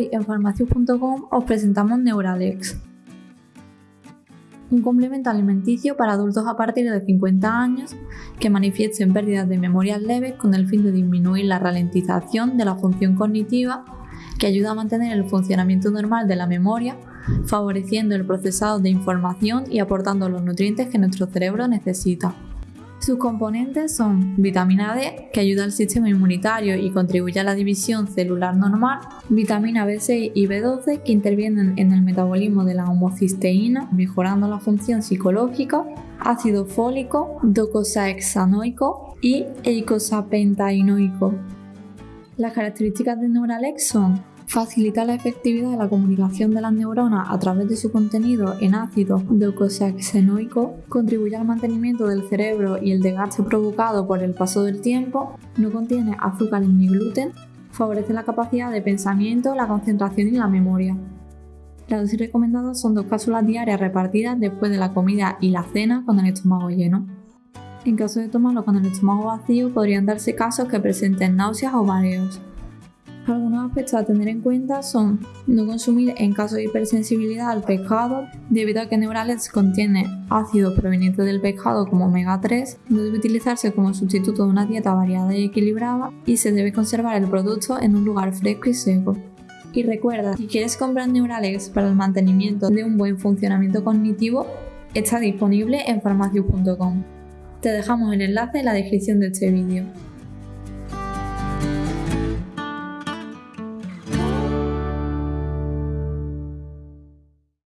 En farmacius.com os presentamos Neuralex, un complemento alimenticio para adultos a partir de 50 años que manifiesten pérdidas de memoria leves con el fin de disminuir la ralentización de la función cognitiva que ayuda a mantener el funcionamiento normal de la memoria, favoreciendo el procesado de información y aportando los nutrientes que nuestro cerebro necesita. Sus componentes son vitamina D, que ayuda al sistema inmunitario y contribuye a la división celular normal, vitamina B6 y B12, que intervienen en el metabolismo de la homocisteína, mejorando la función psicológica, ácido fólico, docosahexanoico y eicosapentaenoico. Las características de Neuralex son facilita la efectividad de la comunicación de las neuronas a través de su contenido en ácido docosahexaenoico, contribuye al mantenimiento del cerebro y el desgaste provocado por el paso del tiempo, no contiene azúcares ni gluten, favorece la capacidad de pensamiento, la concentración y la memoria. Las dosis recomendadas son dos cápsulas diarias repartidas después de la comida y la cena con el estómago lleno. En caso de tomarlo con el estómago vacío, podrían darse casos que presenten náuseas o mareos. Algunos aspectos a tener en cuenta son no consumir en caso de hipersensibilidad al pescado, debido a que Neuralex contiene ácido proveniente del pescado como omega 3, no debe utilizarse como sustituto de una dieta variada y equilibrada y se debe conservar el producto en un lugar fresco y seco. Y recuerda, si quieres comprar Neuralex para el mantenimiento de un buen funcionamiento cognitivo, está disponible en farmacius.com. Te dejamos el enlace en la descripción de este vídeo.